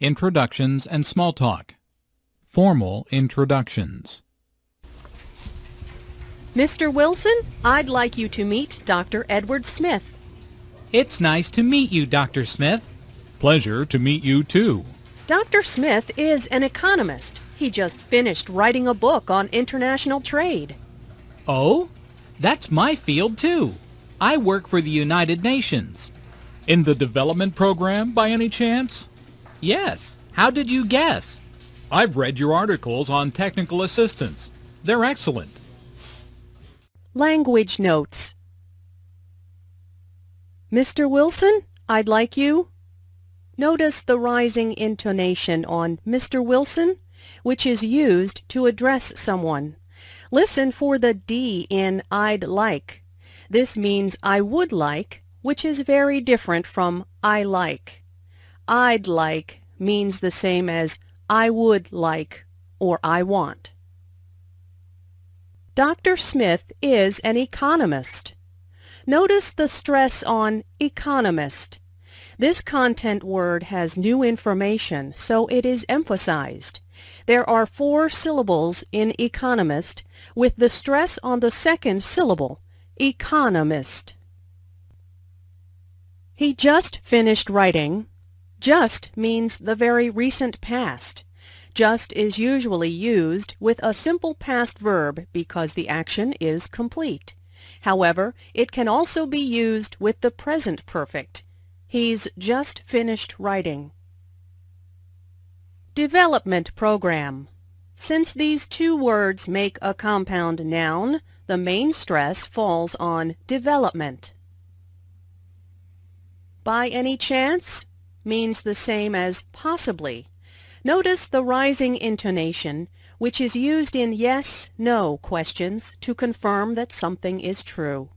Introductions and Small Talk. Formal Introductions. Mr. Wilson, I'd like you to meet Dr. Edward Smith. It's nice to meet you, Dr. Smith. Pleasure to meet you too. Dr. Smith is an economist. He just finished writing a book on international trade. Oh? That's my field too. I work for the United Nations. In the development program by any chance? Yes. How did you guess? I've read your articles on technical assistance. They're excellent. Language notes. Mr. Wilson, I'd like you. Notice the rising intonation on Mr. Wilson, which is used to address someone. Listen for the D in I'd like. This means I would like, which is very different from I like. I'd like means the same as I would like or I want. Dr. Smith is an economist. Notice the stress on economist. This content word has new information, so it is emphasized. There are four syllables in economist, with the stress on the second syllable, economist. He just finished writing. Just means the very recent past. Just is usually used with a simple past verb because the action is complete. However, it can also be used with the present perfect. He's just finished writing. Development Program Since these two words make a compound noun, the main stress falls on development. By any chance means the same as possibly. Notice the rising intonation, which is used in yes, no questions to confirm that something is true.